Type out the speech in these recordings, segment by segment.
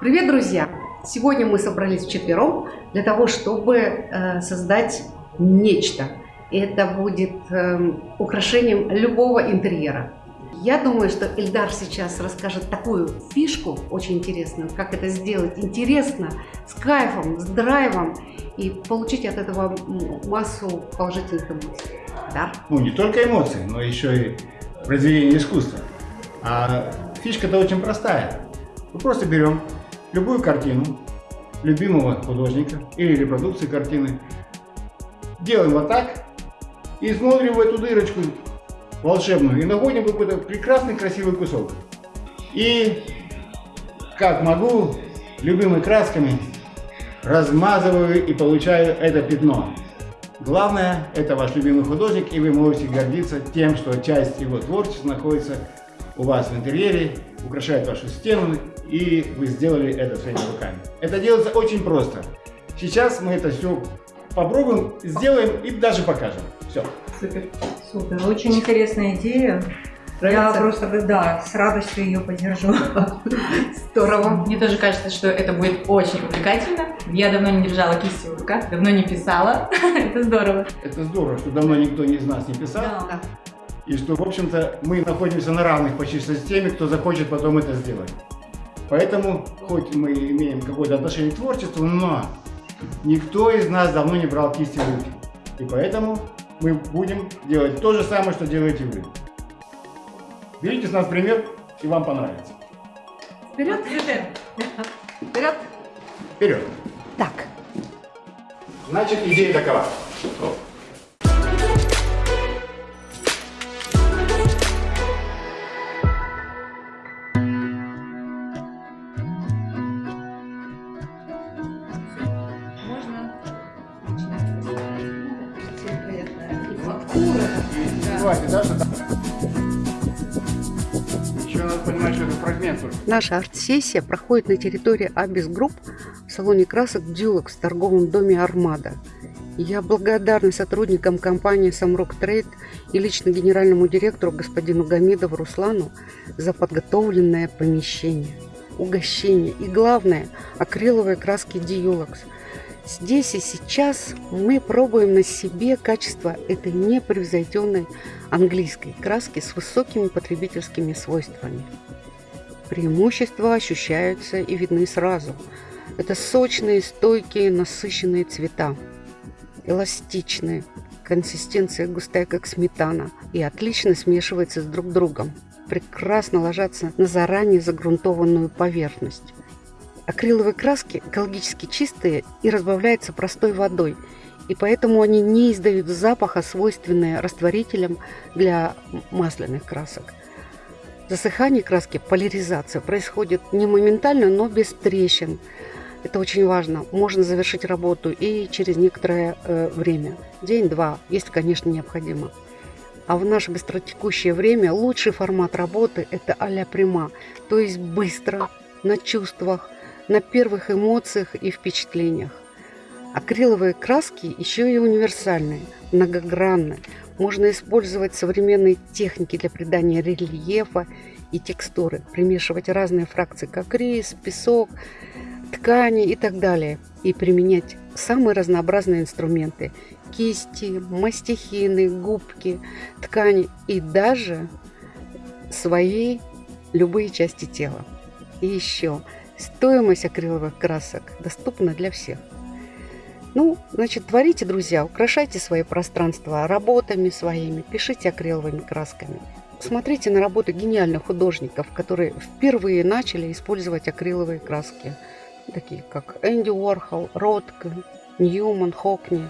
Привет, друзья! Сегодня мы собрались вчетвером для того, чтобы э, создать нечто. Это будет э, украшением любого интерьера. Я думаю, что Эльдар сейчас расскажет такую фишку очень интересную, как это сделать интересно, с кайфом, с драйвом и получить от этого массу положительных эмоций. Да? Ну, не только эмоции, но еще и произведение искусства. А фишка-то очень простая. Мы просто берем любую картину любимого художника или репродукции картины, делаем вот так и смотрим в эту дырочку волшебную и находим какой-то прекрасный красивый кусок. И как могу, любимыми красками размазываю и получаю это пятно. Главное, это ваш любимый художник, и вы можете гордиться тем, что часть его творчества находится у вас в интерьере, украшает вашу стену, и вы сделали это своими руками. Это делается очень просто. Сейчас мы это все попробуем, сделаем и даже покажем. Все. Супер. Супер. Очень интересная идея. Нравится? Я просто, да, с радостью ее поддержу. Здорово. Мне тоже кажется, что это будет очень увлекательно. Я давно не держала кисти в руках, давно не писала. это здорово. Это здорово, что давно никто из нас не писал. Да. И что, в общем-то, мы находимся на равных почти с теми, кто захочет потом это сделать. Поэтому, хоть мы имеем какое-то отношение к творчеству, но никто из нас давно не брал кисти в руки. И поэтому мы будем делать то же самое, что делаете вы. Берите с нас пример, и вам понравится. Вперед! Вперед! Вперед! Так. Значит, идея такова. Хватит, да, что Еще надо понимать, что это фрагмент. Наша арт-сессия проходит на территории Abis Group в салоне красок Дюлок в торговом доме Армада. Я благодарна сотрудникам компании Самрок Трейд и лично генеральному директору господину Гамидову Руслану за подготовленное помещение, угощение и, главное, акриловые краски Диюлакс – Здесь и сейчас мы пробуем на себе качество этой непревзойденной английской краски с высокими потребительскими свойствами. Преимущества ощущаются и видны сразу. Это сочные, стойкие, насыщенные цвета, эластичные, консистенция густая, как сметана, и отлично смешивается с друг другом. Прекрасно ложатся на заранее загрунтованную поверхность. Акриловые краски экологически чистые и разбавляются простой водой, и поэтому они не издают запаха, свойственные растворителям для масляных красок. Засыхание краски, поляризация, происходит не моментально, но без трещин. Это очень важно. Можно завершить работу и через некоторое э, время. День-два, если, конечно, необходимо. А в наше быстротекущее время лучший формат работы – это а-ля прима, то есть быстро, на чувствах, на первых эмоциях и впечатлениях. Акриловые краски еще и универсальные, многогранные. Можно использовать современные техники для придания рельефа и текстуры, примешивать разные фракции, как рис, песок, ткани и так далее, и применять самые разнообразные инструменты – кисти, мастихины, губки, ткани и даже свои любые части тела. И еще – Стоимость акриловых красок доступна для всех. Ну, значит, творите, друзья, украшайте свои пространства работами своими, пишите акриловыми красками. Смотрите на работы гениальных художников, которые впервые начали использовать акриловые краски, такие как Энди Уорхол, Ротко, Ньюман, Хокни.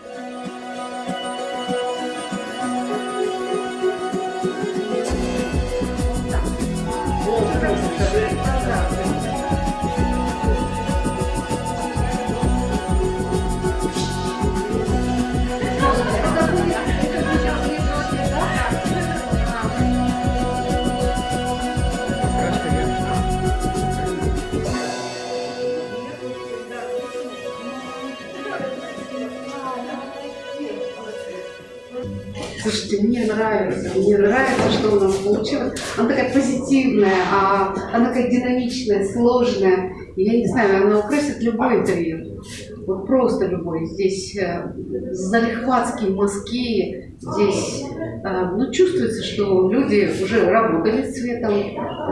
Слушайте, мне нравится, мне нравится, что у нас получилось. Она такая позитивная, а она такая динамичная, сложная. И я не знаю, она украсит любой интерьер. Вот просто любой. Здесь э, залихватские мазки, здесь э, ну, чувствуется, что люди уже работали с цветом,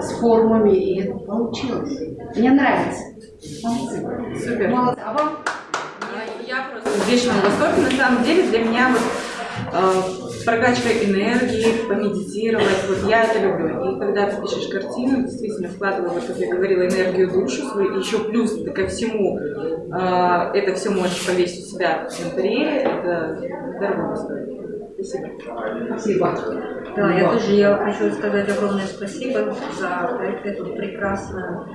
с формами, и это получилось. Мне нравится. Молодцы. Супер. Молодцы. А вам? Я просто в вечном восторге. На самом деле для меня вот э, прокачка энергии, помедитировать, вот я это люблю. И когда ты пишешь картину, действительно вкладывая, как я говорила, энергию душу свою, еще плюс ко всему э, это все можешь повесить у себя в интерьере, это дорого стоит. Спасибо. Спасибо. Да, я тоже я хочу сказать огромное спасибо за эту прекрасную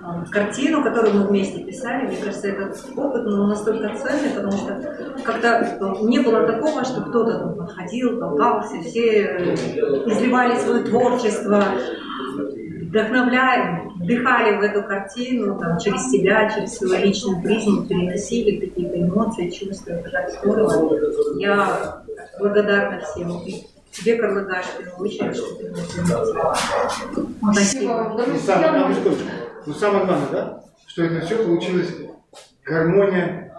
э, картину, которую мы вместе писали. Мне кажется, этот опыт ну, настолько ценный, потому что как-то не было такого, что кто-то подходил, толкался, все э, изливали свое творчество, вдохновляли, вдыхали в эту картину там, через себя, через свою личную призму, переносили какие-то эмоции, чувства. Это так здорово. Я благодарна всем. Тебе, Карлыгаш, в первую очередь, что ты заметила. Спасибо. Ну, самое. Ну, самое главное, да, что это все получилось гармония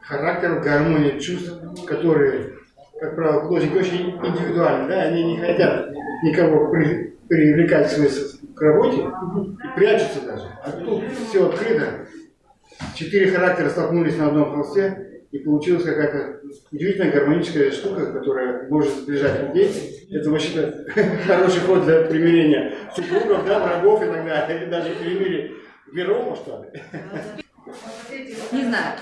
характеров, гармония чувств, которые, как правило, художники очень индивидуальны, да, они не хотят никого при- привлекать к, своей- к работе, и прячутся даже. А тут все открыто. Четыре характера столкнулись на одном холсте, и получилась какая-то удивительная гармоническая штука, которая может сближать людей. Это вообще-то хороший ход для примирения супругов, да, врагов и так далее, даже перемирие миров, что ли. Не знаю.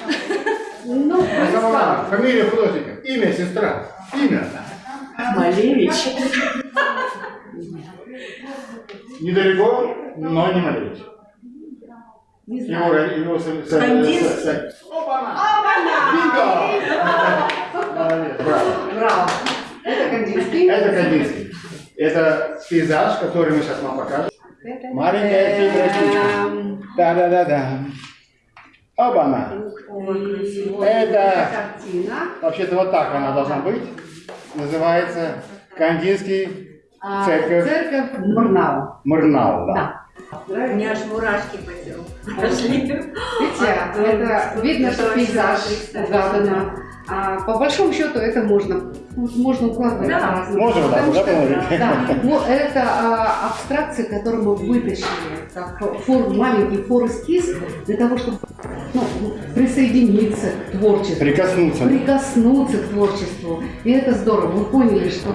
Ну, А Фамилия художника, имя сестра, имя. Малевич. Недалеко, но не Малевич. Не Его, знаю. его, со- Кандис? со- со- Бинго! Молодец, браво. Браво. Это Кандинский. Это Кандинский. Это пейзаж, который мы сейчас вам покажем. Маленькая. Эм, Да-да-да-да. Оба-на. Это, картина. вообще-то вот так она должна быть. Называется Кандинский А, Церковь. Церковь Мурнау. Мырнау. Да. Да. У меня аж мурашки по. Пошли. Видите, это видно, что пейзаж угадано. А, по большому счету это можно, можно укладывать Да. Можно да, что- положить? Да, ну, это а, абстракции, которые мы вытащили, как фор, маленький фор-эскиз, для того, чтобы ну, присоединиться к творчеству, Прикоснуться. прикоснуться к творчеству. И это здорово. Вы поняли, что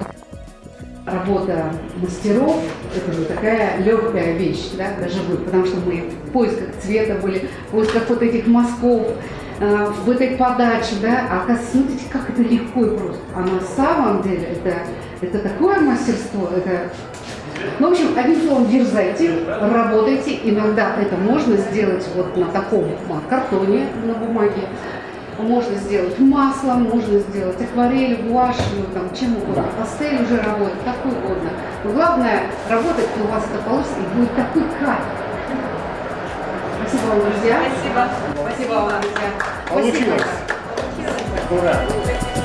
работа мастеров – это же такая легкая вещь, да, даже вы, потому что мы в поисках цвета были, в поисках вот этих мазков, э, в этой подаче, да, а смотрите, как это легко и просто. А на самом деле это, это такое мастерство, это... Ну, в общем, одним словом, дерзайте, работайте. Иногда это можно сделать вот на таком картоне, на бумаге. Можно сделать маслом, можно сделать акварель, гуашь, ну, там, чем угодно. Пастель уже работает, как угодно. Но главное, работать, и у вас это получится, и будет такой кайф. Спасибо вам, друзья. Спасибо. Спасибо вам, друзья. Получилось. Спасибо. Ура.